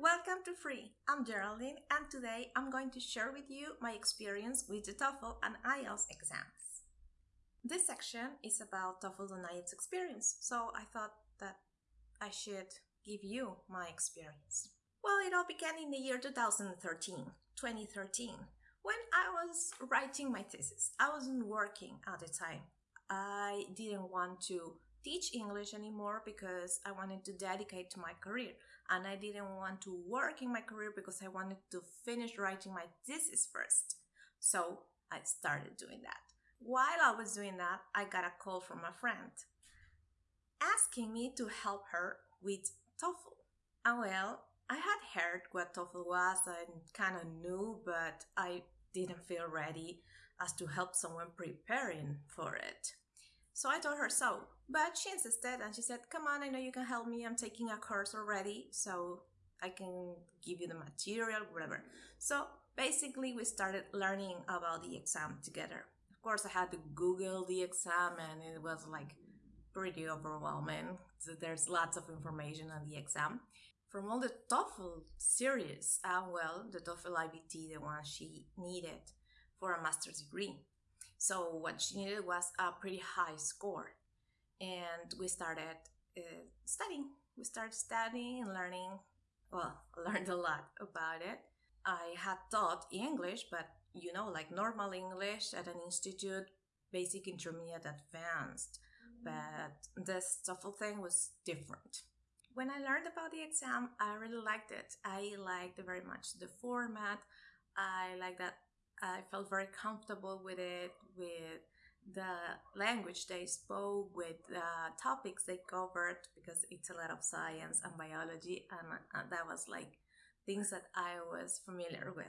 welcome to Free. I'm Geraldine and today I'm going to share with you my experience with the TOEFL and IELTS exams. This section is about TOEFL and IELTS experience, so I thought that I should give you my experience. Well, it all began in the year 2013, 2013, when I was writing my thesis. I wasn't working at the time. I didn't want to teach English anymore because I wanted to dedicate to my career and I didn't want to work in my career because I wanted to finish writing my thesis first. So I started doing that. While I was doing that, I got a call from a friend asking me to help her with TOEFL. And well, I had heard what TOEFL was and kind of knew, but I didn't feel ready as to help someone preparing for it. So I told her so, but she insisted and she said, Come on, I know you can help me. I'm taking a course already, so I can give you the material, whatever. So basically, we started learning about the exam together. Of course, I had to Google the exam, and it was like pretty overwhelming. So there's lots of information on the exam. From all the TOEFL series, uh, well, the TOEFL IBT, the one she needed for a master's degree. So what she needed was a pretty high score. And we started uh, studying. We started studying and learning. Well, learned a lot about it. I had taught English, but you know, like normal English at an institute, basic, intermediate, advanced. But this TOEFL thing was different. When I learned about the exam, I really liked it. I liked very much the format. I like that I felt very comfortable with it, with the language they spoke, with the topics they covered, because it's a lot of science and biology, and, and that was like things that I was familiar with,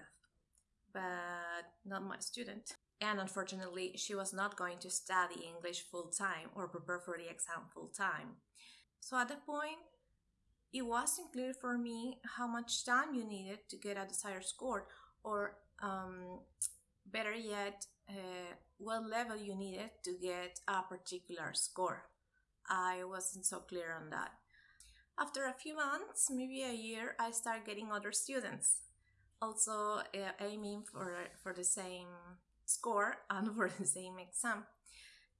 but not my student. And unfortunately, she was not going to study English full time or prepare for the exam full time. So at that point, it wasn't clear for me how much time you needed to get a desired score or um, better yet, uh, what level you needed to get a particular score. I wasn't so clear on that. After a few months, maybe a year, I started getting other students, also uh, aiming for for the same score and for the same exam.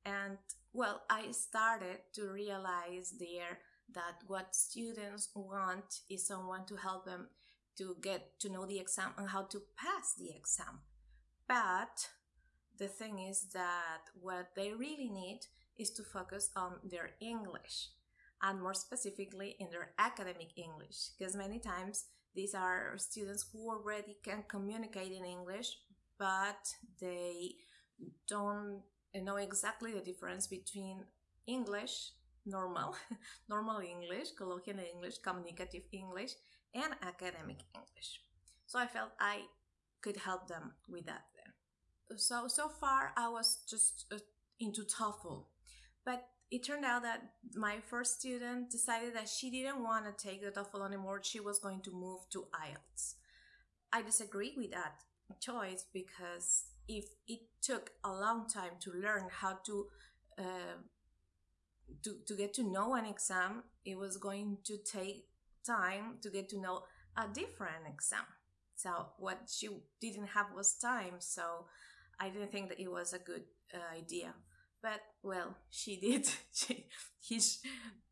And well, I started to realize there that what students want is someone to help them to get to know the exam and how to pass the exam. But the thing is that what they really need is to focus on their English and more specifically in their academic English because many times these are students who already can communicate in English but they don't know exactly the difference between English normal normal English colloquial English communicative English and academic English. So I felt I could help them with that. So, so far I was just uh, into TOEFL, but it turned out that my first student decided that she didn't want to take the TOEFL anymore. She was going to move to IELTS. I disagree with that choice because if it took a long time to learn how to uh, to, to get to know an exam, it was going to take time to get to know a different exam. So what she didn't have was time. So I didn't think that it was a good uh, idea. But well, she did. she, he,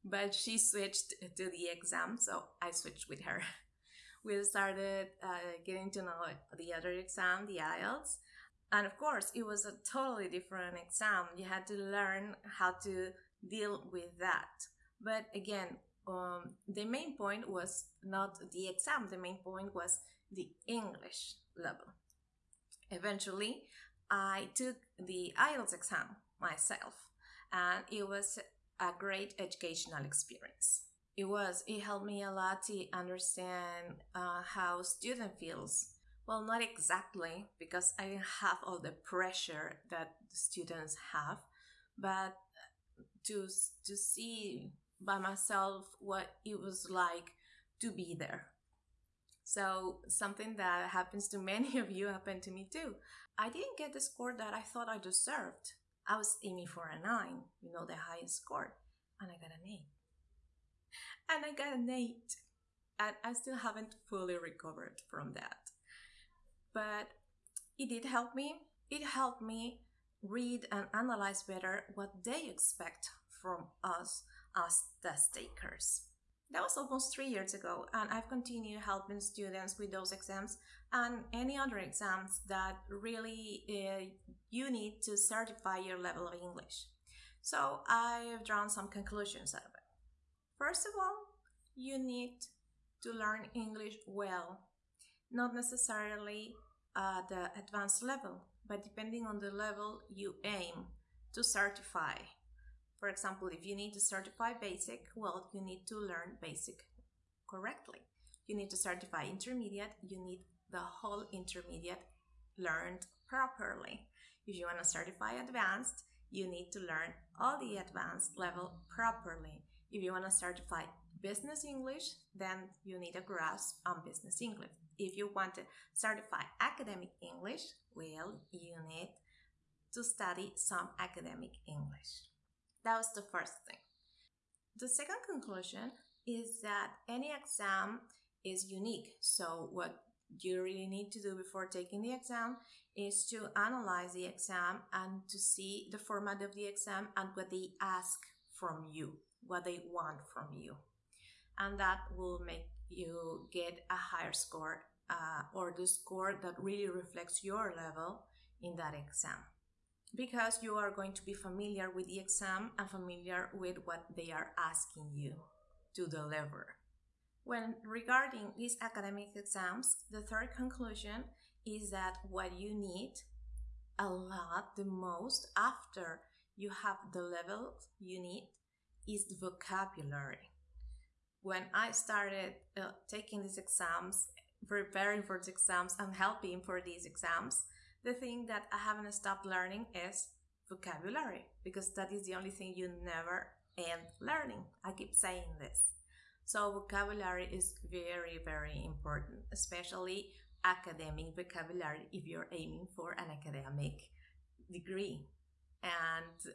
but she switched to the exam, so I switched with her. We started uh, getting to know the other exam, the IELTS, and of course, it was a totally different exam. You had to learn how to deal with that. But again, um, the main point was not the exam, the main point was the English level. Eventually, I took the IELTS exam myself, and it was a great educational experience. It was, it helped me a lot to understand uh, how student feels. Well, not exactly, because I didn't have all the pressure that the students have, but to, to see by myself what it was like to be there. So, something that happens to many of you happened to me too. I didn't get the score that I thought I deserved. I was aiming for a 9, you know, the highest score, and I got an 8. And I got an 8. and I still haven't fully recovered from that. But it did help me. It helped me read and analyze better what they expect from us as test takers. That was almost three years ago, and I've continued helping students with those exams and any other exams that really uh, you need to certify your level of English. So I've drawn some conclusions out of it. First of all, you need to learn English well, not necessarily at the advanced level, but depending on the level you aim to certify. For example, if you need to certify basic, well, you need to learn basic correctly. You need to certify intermediate, you need the whole intermediate learned properly. If you want to certify advanced, you need to learn all the advanced level properly. If you want to certify business English, then you need a grasp on business English. If you want to certify academic English, well, you need to study some academic English. That was the first thing. The second conclusion is that any exam is unique. So what you really need to do before taking the exam is to analyze the exam and to see the format of the exam and what they ask from you, what they want from you. And that will make you get a higher score uh, or the score that really reflects your level in that exam. Because you are going to be familiar with the exam and familiar with what they are asking you to deliver. When regarding these academic exams, the third conclusion is that what you need a lot, the most, after you have the level you need, is vocabulary. When I started uh, taking these exams, preparing for the exams and helping for these exams, the thing that I haven't stopped learning is vocabulary because that is the only thing you never end learning. I keep saying this. So vocabulary is very, very important, especially academic vocabulary if you're aiming for an academic degree. And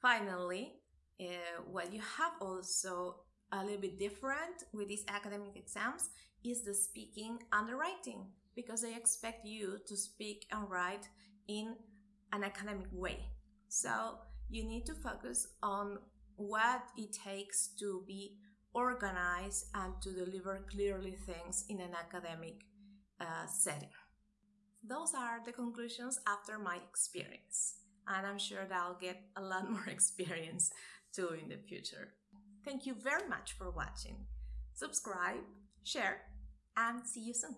finally, uh, what you have also a little bit different with these academic exams is the speaking and the writing because they expect you to speak and write in an academic way. So you need to focus on what it takes to be organized and to deliver clearly things in an academic uh, setting. Those are the conclusions after my experience, and I'm sure that I'll get a lot more experience too in the future. Thank you very much for watching. Subscribe, share, and see you soon.